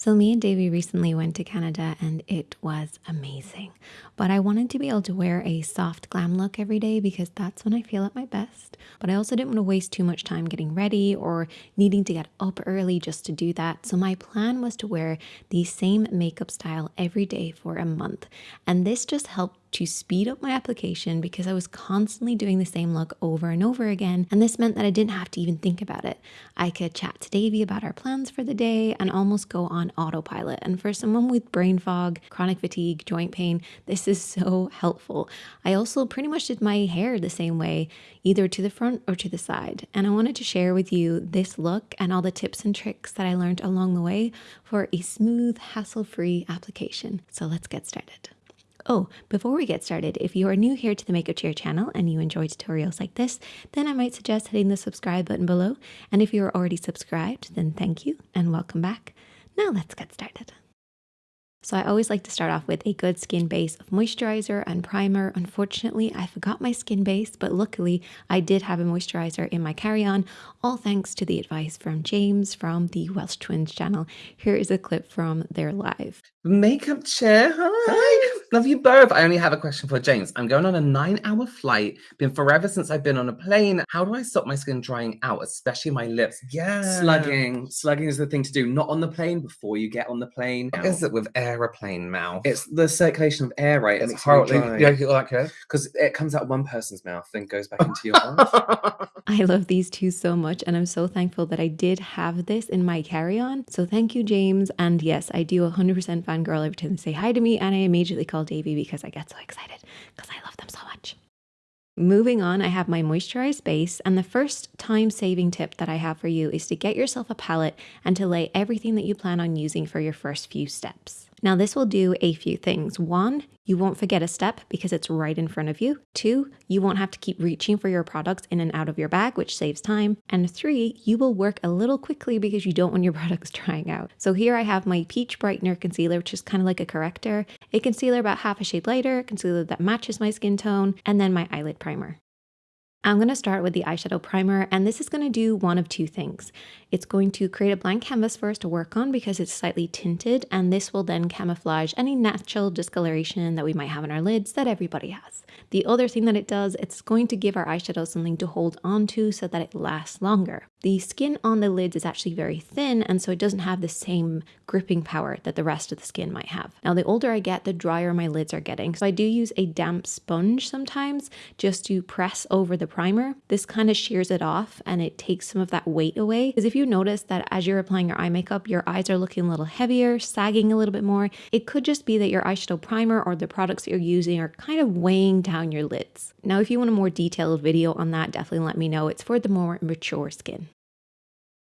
So, me and Davey recently went to Canada and it was amazing. But I wanted to be able to wear a soft glam look every day because that's when I feel at my best. But I also didn't want to waste too much time getting ready or needing to get up early just to do that. So, my plan was to wear the same makeup style every day for a month. And this just helped to speed up my application because I was constantly doing the same look over and over again. And this meant that I didn't have to even think about it. I could chat to Davey about our plans for the day and almost go on autopilot. And for someone with brain fog, chronic fatigue, joint pain, this is so helpful. I also pretty much did my hair the same way, either to the front or to the side. And I wanted to share with you this look and all the tips and tricks that I learned along the way for a smooth, hassle free application. So let's get started. Oh, before we get started, if you are new here to the Make Makeup Chair channel and you enjoy tutorials like this, then I might suggest hitting the subscribe button below. And if you are already subscribed, then thank you and welcome back. Now let's get started. So I always like to start off with a good skin base of moisturizer and primer. Unfortunately, I forgot my skin base, but luckily I did have a moisturizer in my carry-on, all thanks to the advice from James from the Welsh Twins channel. Here is a clip from their live. Makeup chair, hi. hi. Love you both. I only have a question for James. I'm going on a nine hour flight. Been forever since I've been on a plane. How do I stop my skin drying out, especially my lips? Yeah. Slugging. Slugging is the thing to do. Not on the plane before you get on the plane. What is it with aeroplane mouth? It's the circulation of air, right? It's horrible. Yeah, you like it? Because it comes out one person's mouth and goes back into your mouth. I love these two so much, and I'm so thankful that I did have this in my carry on. So thank you, James. And yes, I do 100% fangirl every time they say hi to me, and I immediately call Davey because I get so excited because I love them so much. Moving on, I have my moisturized base, and the first time saving tip that I have for you is to get yourself a palette and to lay everything that you plan on using for your first few steps. Now, this will do a few things. One, you won't forget a step because it's right in front of you. Two, you won't have to keep reaching for your products in and out of your bag, which saves time. And three, you will work a little quickly because you don't want your products drying out. So here I have my Peach Brightener Concealer, which is kind of like a corrector, a concealer about half a shade lighter, concealer that matches my skin tone, and then my eyelid primer. I'm going to start with the eyeshadow primer and this is going to do one of two things. It's going to create a blank canvas for us to work on because it's slightly tinted and this will then camouflage any natural discoloration that we might have in our lids that everybody has. The other thing that it does, it's going to give our eyeshadow something to hold on to so that it lasts longer. The skin on the lids is actually very thin and so it doesn't have the same gripping power that the rest of the skin might have. Now the older I get, the drier my lids are getting. So I do use a damp sponge sometimes just to press over the primer. This kind of shears it off and it takes some of that weight away. Because if you notice that as you're applying your eye makeup, your eyes are looking a little heavier, sagging a little bit more, it could just be that your eyeshadow primer or the products that you're using are kind of weighing down your lids. Now, if you want a more detailed video on that, definitely let me know. It's for the more mature skin.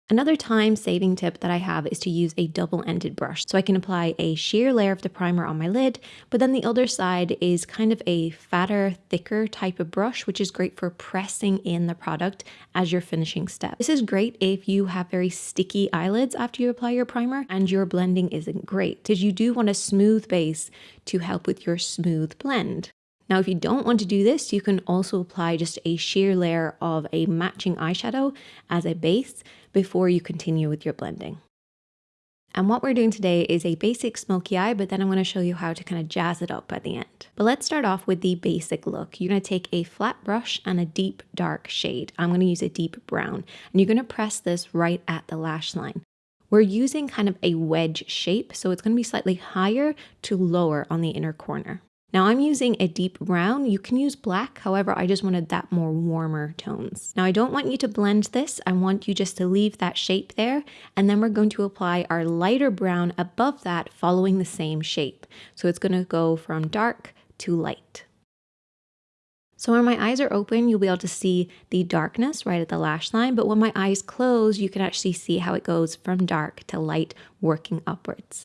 Another time saving tip that I have is to use a double ended brush. So I can apply a sheer layer of the primer on my lid, but then the other side is kind of a fatter, thicker type of brush, which is great for pressing in the product as your finishing step. This is great if you have very sticky eyelids after you apply your primer and your blending isn't great, because you do want a smooth base to help with your smooth blend. Now, if you don't want to do this, you can also apply just a sheer layer of a matching eyeshadow as a base before you continue with your blending. And what we're doing today is a basic smoky eye, but then I'm gonna show you how to kind of jazz it up at the end. But let's start off with the basic look. You're gonna take a flat brush and a deep dark shade. I'm gonna use a deep brown, and you're gonna press this right at the lash line. We're using kind of a wedge shape, so it's gonna be slightly higher to lower on the inner corner. Now I'm using a deep brown. You can use black. However, I just wanted that more warmer tones. Now I don't want you to blend this. I want you just to leave that shape there. And then we're going to apply our lighter brown above that following the same shape. So it's going to go from dark to light. So when my eyes are open, you'll be able to see the darkness right at the lash line. But when my eyes close, you can actually see how it goes from dark to light working upwards.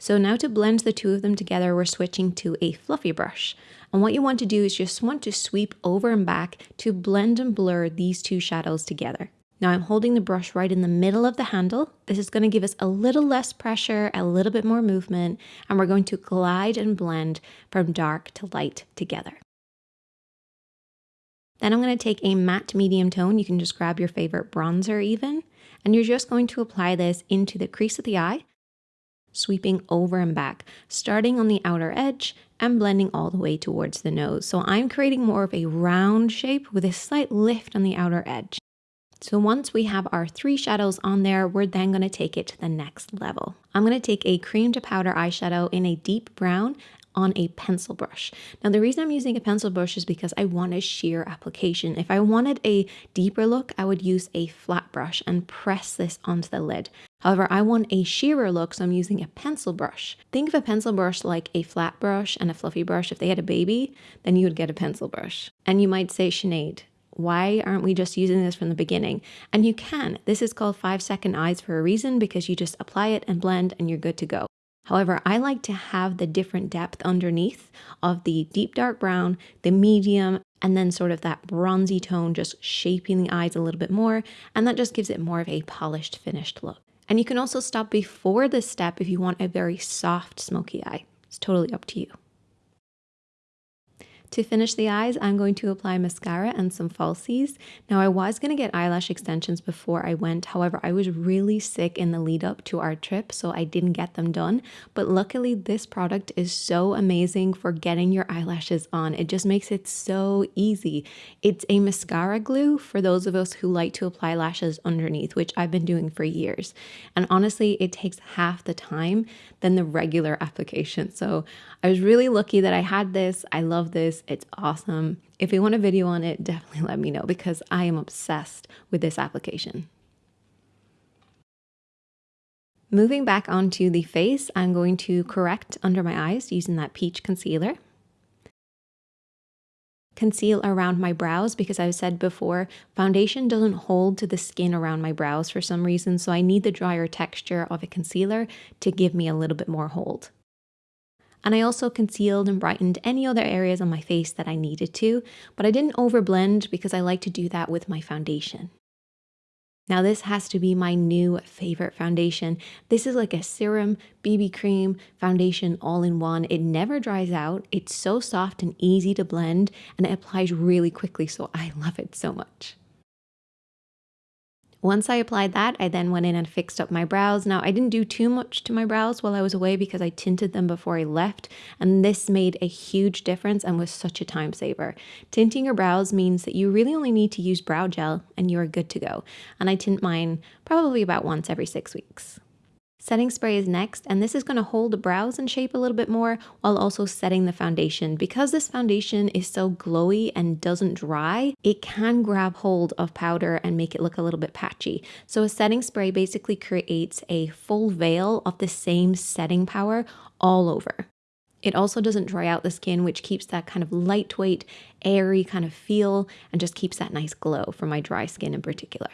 So now to blend the two of them together, we're switching to a fluffy brush. And what you want to do is just want to sweep over and back to blend and blur these two shadows together. Now I'm holding the brush right in the middle of the handle. This is going to give us a little less pressure, a little bit more movement, and we're going to glide and blend from dark to light together. Then I'm going to take a matte medium tone. You can just grab your favorite bronzer even, and you're just going to apply this into the crease of the eye sweeping over and back, starting on the outer edge and blending all the way towards the nose. So I'm creating more of a round shape with a slight lift on the outer edge. So once we have our three shadows on there, we're then going to take it to the next level. I'm going to take a cream to powder eyeshadow in a deep brown on a pencil brush. Now the reason I'm using a pencil brush is because I want a sheer application. If I wanted a deeper look, I would use a flat brush and press this onto the lid. However, I want a sheerer look, so I'm using a pencil brush. Think of a pencil brush like a flat brush and a fluffy brush. If they had a baby, then you would get a pencil brush. And you might say, Sinead, why aren't we just using this from the beginning? And you can. This is called five second eyes for a reason because you just apply it and blend and you're good to go. However, I like to have the different depth underneath of the deep dark brown, the medium, and then sort of that bronzy tone just shaping the eyes a little bit more. And that just gives it more of a polished, finished look. And you can also stop before this step if you want a very soft smoky eye. It's totally up to you. To finish the eyes, I'm going to apply mascara and some falsies. Now, I was going to get eyelash extensions before I went. However, I was really sick in the lead up to our trip, so I didn't get them done. But luckily, this product is so amazing for getting your eyelashes on. It just makes it so easy. It's a mascara glue for those of us who like to apply lashes underneath, which I've been doing for years. And honestly, it takes half the time than the regular application. So I was really lucky that I had this. I love this. It's awesome. If you want a video on it, definitely let me know because I am obsessed with this application. Moving back onto the face, I'm going to correct under my eyes using that peach concealer. Conceal around my brows because I've said before, foundation doesn't hold to the skin around my brows for some reason, so I need the drier texture of a concealer to give me a little bit more hold. And I also concealed and brightened any other areas on my face that I needed to, but I didn't overblend because I like to do that with my foundation. Now this has to be my new favorite foundation. This is like a serum, BB cream, foundation all in one. It never dries out. It's so soft and easy to blend and it applies really quickly. So I love it so much. Once I applied that, I then went in and fixed up my brows. Now, I didn't do too much to my brows while I was away because I tinted them before I left, and this made a huge difference and was such a time saver. Tinting your brows means that you really only need to use brow gel and you're good to go. And I tint mine probably about once every six weeks. Setting spray is next, and this is going to hold the brows in shape a little bit more while also setting the foundation. Because this foundation is so glowy and doesn't dry, it can grab hold of powder and make it look a little bit patchy. So a setting spray basically creates a full veil of the same setting power all over. It also doesn't dry out the skin, which keeps that kind of lightweight, airy kind of feel and just keeps that nice glow for my dry skin in particular.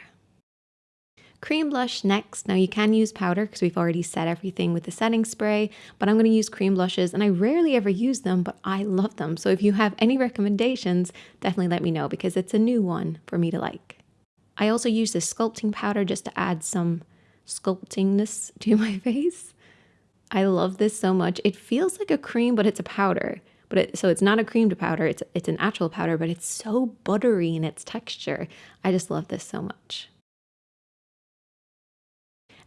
Cream blush next. Now you can use powder because we've already set everything with the setting spray, but I'm going to use cream blushes and I rarely ever use them, but I love them. So if you have any recommendations, definitely let me know because it's a new one for me to like. I also use this sculpting powder just to add some sculptingness to my face. I love this so much. It feels like a cream, but it's a powder. But it, so it's not a cream to powder, it's, it's an actual powder, but it's so buttery in its texture. I just love this so much.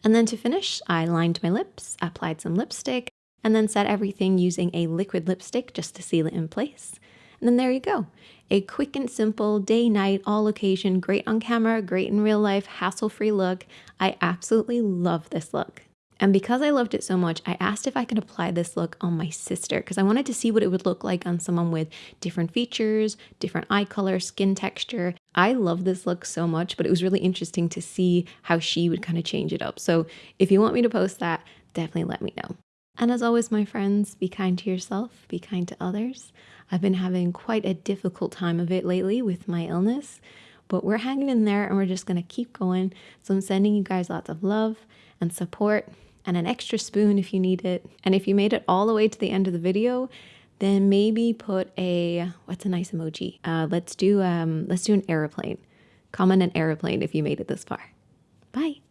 And then to finish, I lined my lips, applied some lipstick, and then set everything using a liquid lipstick just to seal it in place. And then there you go. A quick and simple day, night, all occasion, great on camera, great in real life, hassle free look. I absolutely love this look. And because I loved it so much, I asked if I could apply this look on my sister because I wanted to see what it would look like on someone with different features, different eye color, skin texture. I love this look so much, but it was really interesting to see how she would kind of change it up. So if you want me to post that, definitely let me know. And as always, my friends, be kind to yourself, be kind to others. I've been having quite a difficult time of it lately with my illness, but we're hanging in there and we're just going to keep going. So I'm sending you guys lots of love and support and an extra spoon if you need it. And if you made it all the way to the end of the video, then maybe put a what's a nice emoji? Uh, let's do um let's do an airplane. Comment an airplane if you made it this far. Bye.